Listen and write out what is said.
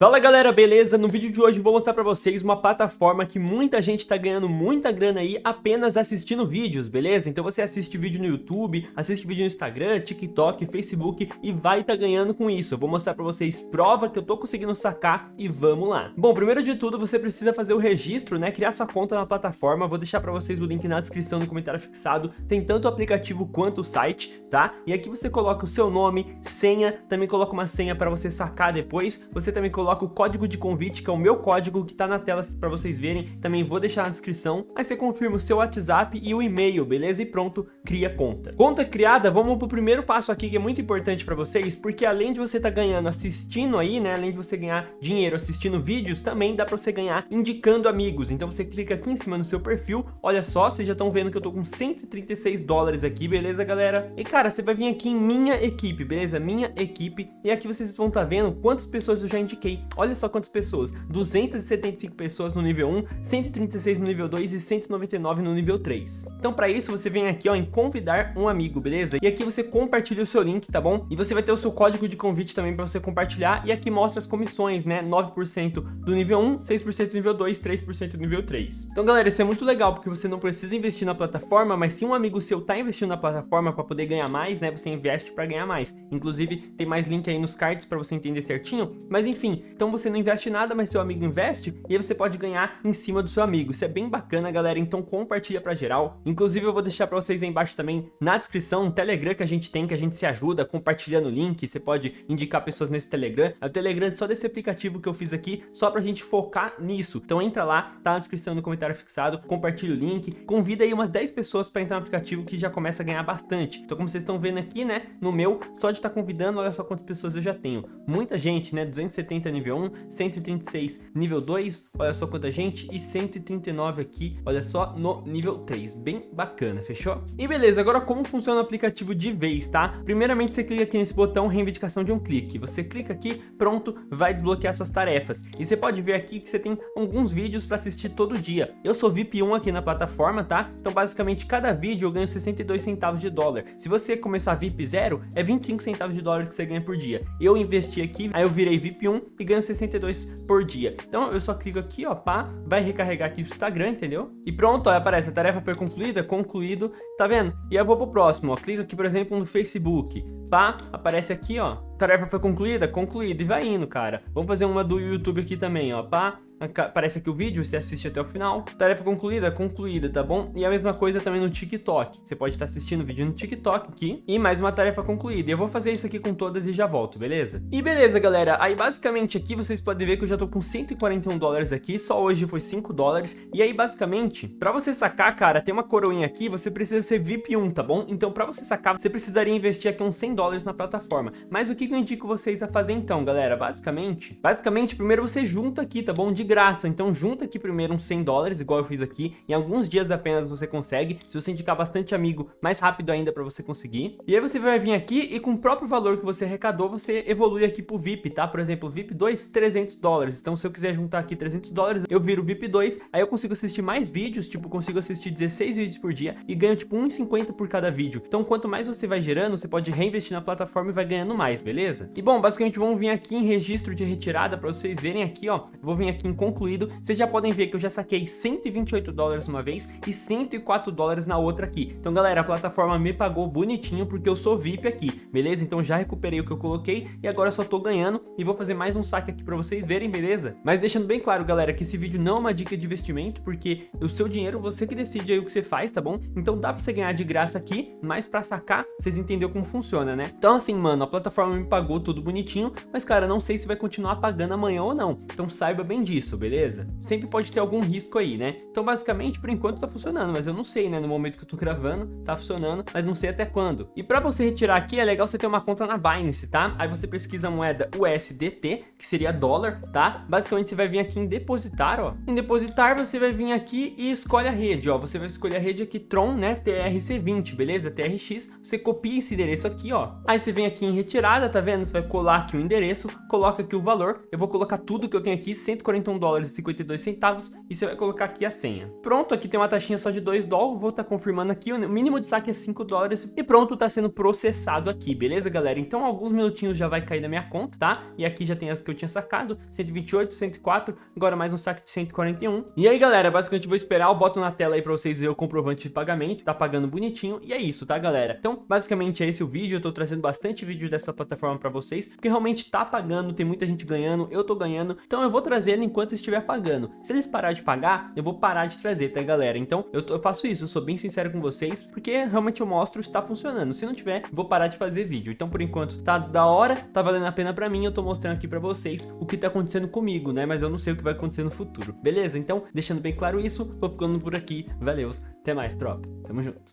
Fala galera, beleza? No vídeo de hoje vou mostrar pra vocês uma plataforma que muita gente tá ganhando muita grana aí apenas assistindo vídeos, beleza? Então você assiste vídeo no YouTube, assiste vídeo no Instagram, TikTok, Facebook e vai tá ganhando com isso. Eu vou mostrar pra vocês prova que eu tô conseguindo sacar e vamos lá. Bom, primeiro de tudo você precisa fazer o registro, né? Criar sua conta na plataforma, vou deixar pra vocês o link na descrição no comentário fixado. Tem tanto o aplicativo quanto o site, tá? E aqui você coloca o seu nome, senha, também coloca uma senha pra você sacar depois. Você também coloca coloca o código de convite, que é o meu código que tá na tela para vocês verem, também vou deixar na descrição. Aí você confirma o seu WhatsApp e o e-mail, beleza? E pronto, cria conta. Conta criada, vamos pro primeiro passo aqui que é muito importante para vocês, porque além de você tá ganhando assistindo aí, né, além de você ganhar dinheiro assistindo vídeos, também dá para você ganhar indicando amigos. Então você clica aqui em cima no seu perfil, olha só, vocês já estão vendo que eu tô com 136 dólares aqui, beleza, galera? E cara, você vai vir aqui em minha equipe, beleza? Minha equipe, e aqui vocês vão estar tá vendo quantas pessoas eu já indiquei Olha só quantas pessoas, 275 pessoas no nível 1, 136 no nível 2 e 199 no nível 3. Então para isso você vem aqui ó, em convidar um amigo, beleza? E aqui você compartilha o seu link, tá bom? E você vai ter o seu código de convite também para você compartilhar e aqui mostra as comissões, né? 9% do nível 1, 6% do nível 2, 3% do nível 3. Então galera, isso é muito legal porque você não precisa investir na plataforma, mas se um amigo seu tá investindo na plataforma para poder ganhar mais, né? Você investe para ganhar mais. Inclusive tem mais link aí nos cards para você entender certinho, mas enfim, então você não investe nada, mas seu amigo investe, e aí você pode ganhar em cima do seu amigo. Isso é bem bacana, galera, então compartilha pra geral. Inclusive eu vou deixar pra vocês aí embaixo também, na descrição, um Telegram que a gente tem, que a gente se ajuda compartilhando o link, você pode indicar pessoas nesse Telegram. É o Telegram só desse aplicativo que eu fiz aqui, só pra gente focar nisso. Então entra lá, tá na descrição no comentário fixado, compartilha o link, convida aí umas 10 pessoas pra entrar no aplicativo que já começa a ganhar bastante. Então como vocês estão vendo aqui, né, no meu, só de estar tá convidando, olha só quantas pessoas eu já tenho. Muita gente, né, 270 nível 1, 136 nível 2, olha só quanta gente, e 139 aqui, olha só, no nível 3, bem bacana, fechou? E beleza, agora como funciona o aplicativo de vez, tá? Primeiramente você clica aqui nesse botão reivindicação de um clique, você clica aqui, pronto, vai desbloquear suas tarefas, e você pode ver aqui que você tem alguns vídeos para assistir todo dia, eu sou VIP 1 aqui na plataforma, tá? Então basicamente cada vídeo eu ganho 62 centavos de dólar, se você começar VIP 0, é 25 centavos de dólar que você ganha por dia, eu investi aqui, aí eu virei VIP 1 e ganho 62 62 por dia. Então eu só clico aqui, ó, pá, vai recarregar aqui o Instagram, entendeu? E pronto, ó, aparece, a tarefa foi concluída, concluído, tá vendo? E eu vou pro próximo, ó, clica aqui, por exemplo, no Facebook, pá, aparece aqui, ó, tarefa foi concluída, concluída, e vai indo, cara. Vamos fazer uma do YouTube aqui também, ó, pá, aparece aqui o vídeo, você assiste até o final. Tarefa concluída, concluída, tá bom? E a mesma coisa também no TikTok. Você pode estar assistindo o vídeo no TikTok aqui e mais uma tarefa concluída. Eu vou fazer isso aqui com todas e já volto, beleza? E beleza, galera. Aí basicamente aqui vocês podem ver que eu já tô com 141 dólares aqui, só hoje foi 5 dólares. E aí basicamente, pra você sacar, cara, tem uma coroinha aqui, você precisa ser VIP 1, tá bom? Então pra você sacar, você precisaria investir aqui uns 100 dólares na plataforma. Mas o que eu indico vocês a fazer então, galera? Basicamente, basicamente primeiro você junta aqui, tá bom? De graça, então junta aqui primeiro uns 100 dólares, igual eu fiz aqui, em alguns dias apenas você consegue, se você indicar bastante amigo, mais rápido ainda para você conseguir. E aí você vai vir aqui e com o próprio valor que você arrecadou, você evolui aqui pro VIP, tá? Por exemplo, VIP 2, 300 dólares, então se eu quiser juntar aqui 300 dólares, eu viro VIP 2, aí eu consigo assistir mais vídeos, tipo, consigo assistir 16 vídeos por dia e ganho tipo 1,50 por cada vídeo. Então quanto mais você vai gerando, você pode reinvestir na plataforma e vai ganhando mais, beleza? E bom, basicamente vamos vir aqui em registro de retirada para vocês verem aqui, ó, vou vir aqui em concluir vocês já podem ver que eu já saquei 128 dólares uma vez e 104 dólares na outra aqui. Então, galera, a plataforma me pagou bonitinho porque eu sou VIP aqui, beleza? Então já recuperei o que eu coloquei e agora só tô ganhando e vou fazer mais um saque aqui pra vocês verem, beleza? Mas deixando bem claro, galera, que esse vídeo não é uma dica de investimento, porque o seu dinheiro você que decide aí o que você faz, tá bom? Então dá pra você ganhar de graça aqui, mas pra sacar, vocês entenderam como funciona, né? Então assim, mano, a plataforma me pagou tudo bonitinho, mas cara, não sei se vai continuar pagando amanhã ou não. Então saiba bem disso, beleza? Sempre pode ter algum risco aí, né? Então, basicamente, por enquanto tá funcionando, mas eu não sei, né? No momento que eu tô gravando, tá funcionando, mas não sei até quando. E pra você retirar aqui, é legal você ter uma conta na Binance, tá? Aí você pesquisa a moeda USDT, que seria dólar, tá? Basicamente, você vai vir aqui em depositar, ó. Em depositar, você vai vir aqui e escolhe a rede, ó. Você vai escolher a rede aqui Tron, né? TRC20, beleza? TRX. Você copia esse endereço aqui, ó. Aí você vem aqui em retirada, tá vendo? Você vai colar aqui o endereço, coloca aqui o valor. Eu vou colocar tudo que eu tenho aqui, 141 dólares e 52 centavos, e você vai colocar aqui a senha. Pronto, aqui tem uma taxinha só de 2 dólares, vou estar tá confirmando aqui, o mínimo de saque é 5 dólares, e pronto, tá sendo processado aqui, beleza, galera? Então, alguns minutinhos já vai cair na minha conta, tá? E aqui já tem as que eu tinha sacado, 128, 104, agora mais um saque de 141. E aí, galera, basicamente vou esperar, eu boto na tela aí pra vocês verem o comprovante de pagamento, tá pagando bonitinho, e é isso, tá, galera? Então, basicamente é esse o vídeo, eu tô trazendo bastante vídeo dessa plataforma pra vocês, porque realmente tá pagando, tem muita gente ganhando, eu tô ganhando, então eu vou trazendo enquanto estiver pagando. Se eles parar de pagar, eu vou parar de trazer, tá, galera? Então, eu, tô, eu faço isso, eu sou bem sincero com vocês, porque realmente eu mostro se tá funcionando. Se não tiver, vou parar de fazer vídeo. Então, por enquanto, tá da hora, tá valendo a pena pra mim, eu tô mostrando aqui pra vocês o que tá acontecendo comigo, né? Mas eu não sei o que vai acontecer no futuro, beleza? Então, deixando bem claro isso, vou ficando por aqui. Valeu, até mais, tropa. Tamo junto.